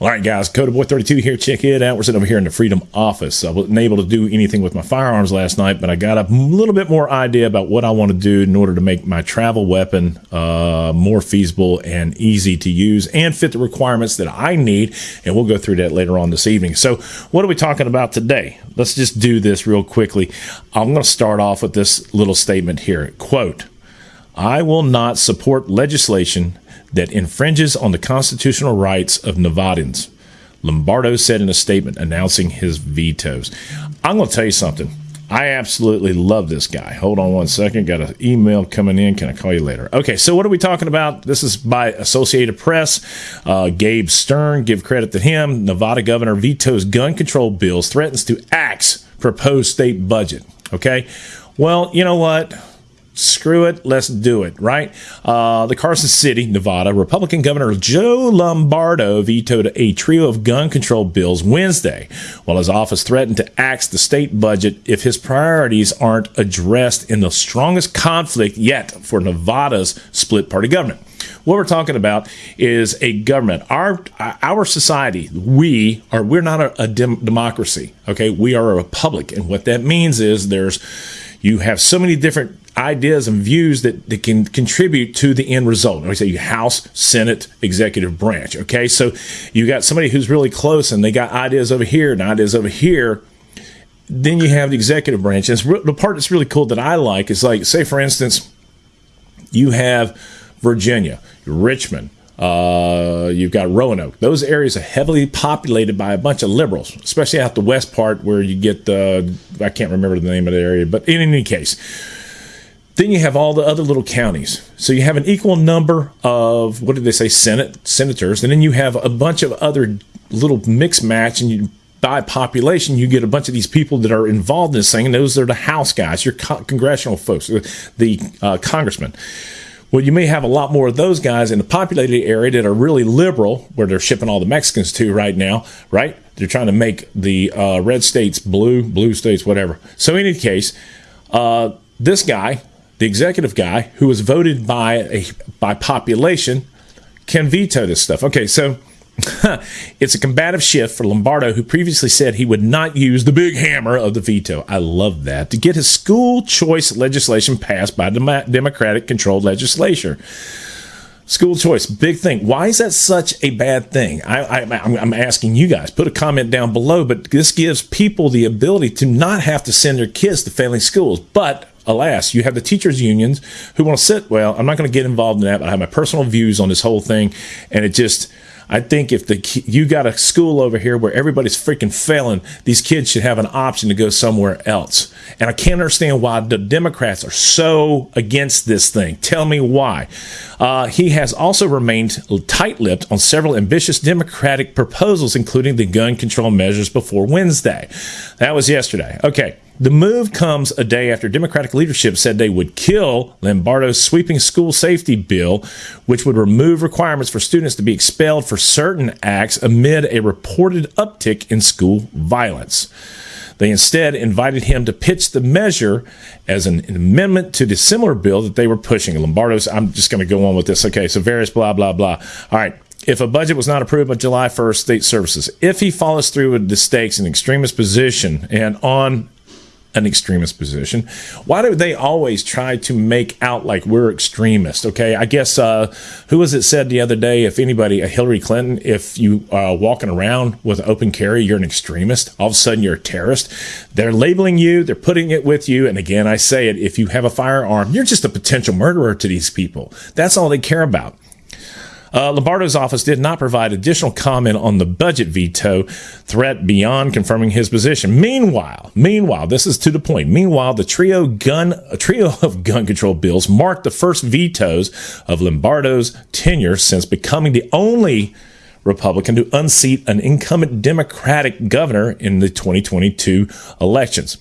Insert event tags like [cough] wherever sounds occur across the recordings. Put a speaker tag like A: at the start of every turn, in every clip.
A: All right, guys, Coda Boy 32 here. Check it out. We're sitting over here in the Freedom office. I wasn't able to do anything with my firearms last night, but I got a little bit more idea about what I want to do in order to make my travel weapon uh, more feasible and easy to use and fit the requirements that I need. And we'll go through that later on this evening. So, what are we talking about today? Let's just do this real quickly. I'm going to start off with this little statement here. Quote, I will not support legislation that infringes on the constitutional rights of Nevadans. Lombardo said in a statement announcing his vetoes. I'm going to tell you something. I absolutely love this guy. Hold on one second. Got an email coming in. Can I call you later? Okay, so what are we talking about? This is by Associated Press. Uh, Gabe Stern, give credit to him. Nevada governor vetoes gun control bills, threatens to axe proposed state budget. Okay, well, you know what? Screw it, let's do it, right? Uh, the Carson City, Nevada, Republican Governor Joe Lombardo vetoed a trio of gun control bills Wednesday, while his office threatened to axe the state budget if his priorities aren't addressed in the strongest conflict yet for Nevada's split party government. What we're talking about is a government. Our our society, we are we're not a, a dem- democracy. Okay, we are a republic, and what that means is there's you have so many different ideas and views that, that can contribute to the end result. And we say House, Senate, executive branch. Okay, so you got somebody who's really close and they got ideas over here and ideas over here. Then you have the executive branch. And the part that's really cool that I like is like, say, for instance, you have Virginia, Richmond, uh, you've got Roanoke. Those areas are heavily populated by a bunch of liberals, especially out the west part where you get the, I can't remember the name of the area, but in any case, then you have all the other little counties. So you have an equal number of, what did they say, Senate senators, and then you have a bunch of other little mix match, and you by population, you get a bunch of these people that are involved in this thing, and those are the House guys, your co- congressional folks, the uh, congressmen. Well, you may have a lot more of those guys in the populated area that are really liberal, where they're shipping all the Mexicans to right now, right? They're trying to make the uh, red states blue, blue states, whatever. So, in any case, uh, this guy, the executive guy, who was voted by a by population, can veto this stuff. Okay, so [laughs] it's a combative shift for Lombardo, who previously said he would not use the big hammer of the veto. I love that. To get his school choice legislation passed by the Democratic controlled legislature. School choice, big thing. Why is that such a bad thing? I, am asking you guys. Put a comment down below. But this gives people the ability to not have to send their kids to failing schools. But alas, you have the teachers' unions who want to sit. Well, I'm not going to get involved in that. But I have my personal views on this whole thing, and it just I think if the you got a school over here where everybody's freaking failing, these kids should have an option to go somewhere else. And I can't understand why the Democrats are so against this thing. Tell me why. Uh, he has also remained tight-lipped on several ambitious Democratic proposals, including the gun control measures before Wednesday. That was yesterday. Okay. The move comes a day after Democratic leadership said they would kill Lombardo's sweeping school safety bill, which would remove requirements for students to be expelled for certain acts amid a reported uptick in school violence. They instead invited him to pitch the measure as an amendment to the similar bill that they were pushing. Lombardo's, I'm just going to go on with this. Okay, so various blah, blah, blah. All right. If a budget was not approved by July 1st, state services, if he follows through with the stakes in extremist position and on an extremist position. Why do they always try to make out like we're extremists? Okay, I guess uh, who was it said the other day? If anybody, uh, Hillary Clinton, if you are uh, walking around with open carry, you're an extremist. All of a sudden, you're a terrorist. They're labeling you. They're putting it with you. And again, I say it: if you have a firearm, you're just a potential murderer to these people. That's all they care about. Uh, Lombardo's office did not provide additional comment on the budget veto threat beyond confirming his position. Meanwhile, meanwhile, this is to the point. Meanwhile, the trio gun a trio [laughs] of gun control bills marked the first vetoes of Lombardo's tenure since becoming the only Republican to unseat an incumbent Democratic governor in the 2022 elections.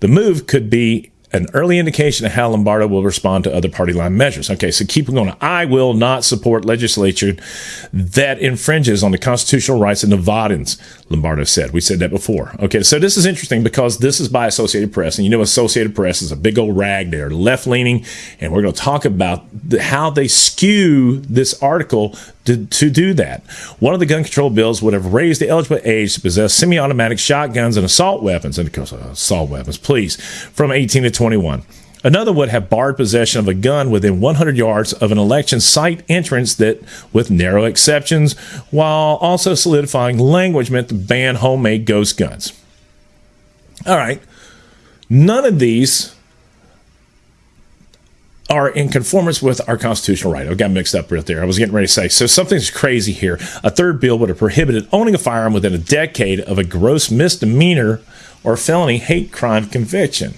A: The move could be an early indication of how Lombardo will respond to other party line measures. Okay, so keep going. I will not support legislature that infringes on the constitutional rights of Nevadans, Lombardo said. We said that before. Okay, so this is interesting because this is by Associated Press, and you know Associated Press is a big old rag. They're left leaning, and we're going to talk about the, how they skew this article to, to do that. One of the gun control bills would have raised the eligible age to possess semi automatic shotguns and assault weapons, and of course, uh, assault weapons, please, from 18 to 21. Another would have barred possession of a gun within 100 yards of an election site entrance that, with narrow exceptions, while also solidifying language meant to ban homemade ghost guns. All right. None of these are in conformance with our constitutional right. I got mixed up right there. I was getting ready to say. So something's crazy here. A third bill would have prohibited owning a firearm within a decade of a gross misdemeanor or felony hate crime conviction.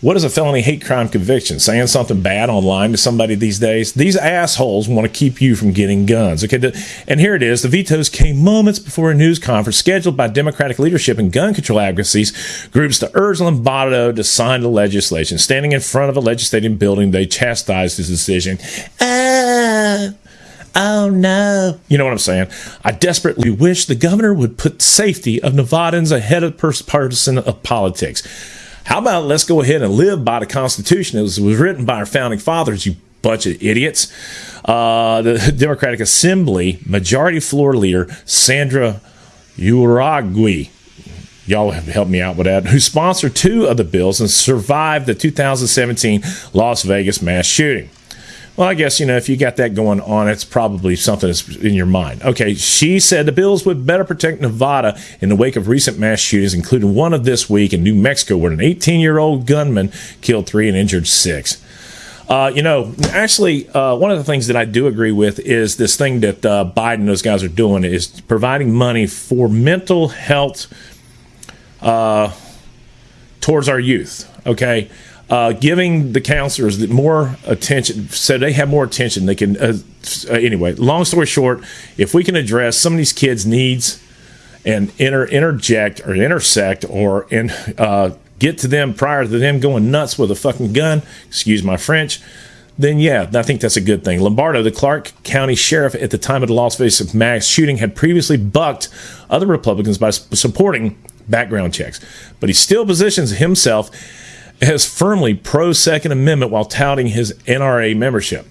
A: What is a felony hate crime conviction? Saying something bad online to somebody these days? These assholes want to keep you from getting guns. Okay, and here it is. The vetoes came moments before a news conference scheduled by Democratic leadership and gun control advocacies groups to urge Lombardo to sign the legislation. Standing in front of a legislative building, they chastised his decision. Ah. Oh no. You know what I'm saying? I desperately wish the governor would put safety of Nevadans ahead of partisan of politics. How about let's go ahead and live by the Constitution it was written by our founding fathers, you bunch of idiots. Uh, the [laughs] Democratic Assembly Majority Floor Leader Sandra Uragui, y'all have helped me out with that, who sponsored two of the bills and survived the 2017 Las Vegas mass shooting. Well, I guess, you know, if you got that going on, it's probably something that's in your mind. Okay, she said the bills would better protect Nevada in the wake of recent mass shootings, including one of this week in New Mexico, where an 18 year old gunman killed three and injured six. Uh, you know, actually, uh, one of the things that I do agree with is this thing that uh, Biden those guys are doing is providing money for mental health uh, towards our youth. Okay uh, giving the counselors more attention so they have more attention they can uh, uh, anyway long story short if we can address some of these kids needs and inter- interject or intersect or in, uh, get to them prior to them going nuts with a fucking gun excuse my french then yeah, I think that's a good thing. Lombardo, the Clark County sheriff at the time of the Las Vegas mass shooting, had previously bucked other Republicans by supporting background checks, but he still positions himself as firmly pro Second Amendment while touting his NRA membership.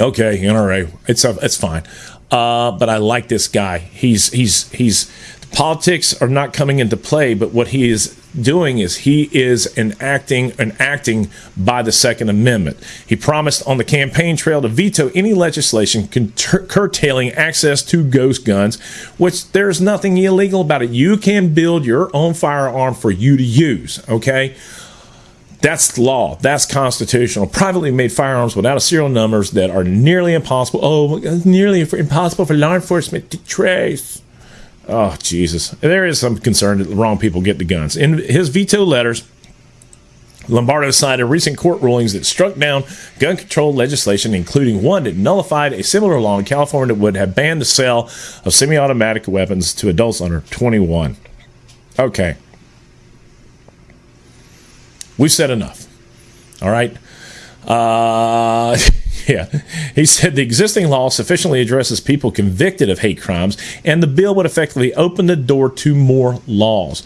A: Okay, NRA, it's a, it's fine, uh, but I like this guy. He's he's he's politics are not coming into play, but what he is doing is he is enacting and acting by the Second Amendment. He promised on the campaign trail to veto any legislation curtailing access to ghost guns, which there's nothing illegal about it. You can build your own firearm for you to use. Okay. That's law. That's constitutional. Privately made firearms without a serial numbers that are nearly impossible. Oh, nearly impossible for law enforcement to trace. Oh, Jesus. There is some concern that the wrong people get the guns. In his veto letters, Lombardo cited recent court rulings that struck down gun control legislation, including one that nullified a similar law in California that would have banned the sale of semi automatic weapons to adults under 21. Okay. We've said enough. All right. Uh, [laughs] yeah. He said the existing law sufficiently addresses people convicted of hate crimes, and the bill would effectively open the door to more laws.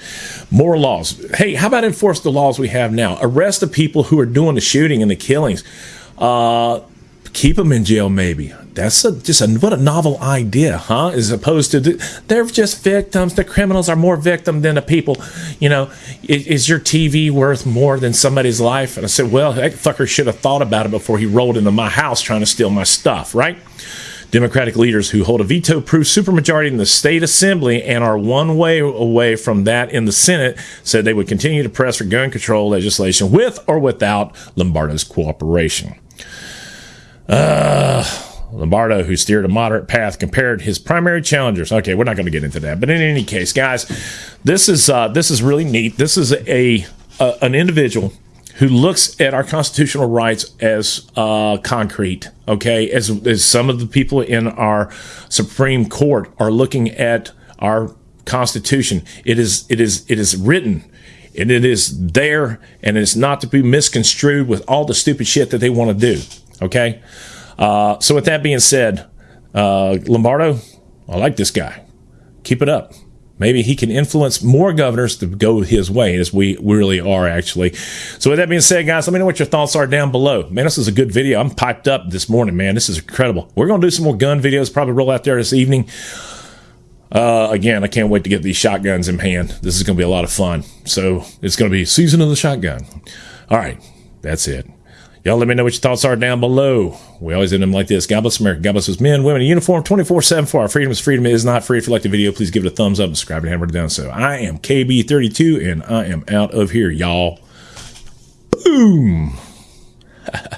A: More laws. Hey, how about enforce the laws we have now? Arrest the people who are doing the shooting and the killings. Uh, keep them in jail, maybe. That's a, just a, what a novel idea, huh? As opposed to they're just victims. The criminals are more victim than the people. You know, is, is, your TV worth more than somebody's life? And I said, well, that fucker should have thought about it before he rolled into my house trying to steal my stuff, right? Democratic leaders who hold a veto proof supermajority in the state assembly and are one way away from that in the Senate said they would continue to press for gun control legislation with or without Lombardo's cooperation. Uh, Lombardo, who steered a moderate path, compared his primary challengers. Okay, we're not going to get into that, but in any case, guys, this is uh, this is really neat. This is a, a an individual who looks at our constitutional rights as uh, concrete. Okay, as as some of the people in our Supreme Court are looking at our Constitution. It is it is it is written and it is there and it's not to be misconstrued with all the stupid shit that they want to do. Okay. Uh, so with that being said, uh, Lombardo, I like this guy. Keep it up. maybe he can influence more governors to go his way as we really are actually. So with that being said, guys, let me know what your thoughts are down below. Man, this is a good video. I'm piped up this morning, man. This is incredible. We're going to do some more gun videos, probably roll out there this evening. Uh, again, I can't wait to get these shotguns in hand. This is going to be a lot of fun. So it's going to be season of the shotgun. All right. That's it. Y'all let me know what your thoughts are down below. We always end them like this. God bless America. God bless us men, women in uniform 24 7 for our freedom freedom is not free. If you like the video, please give it a thumbs up, subscribe, and hammer it down. So I am KB32 and I am out of here, y'all. Boom. [laughs]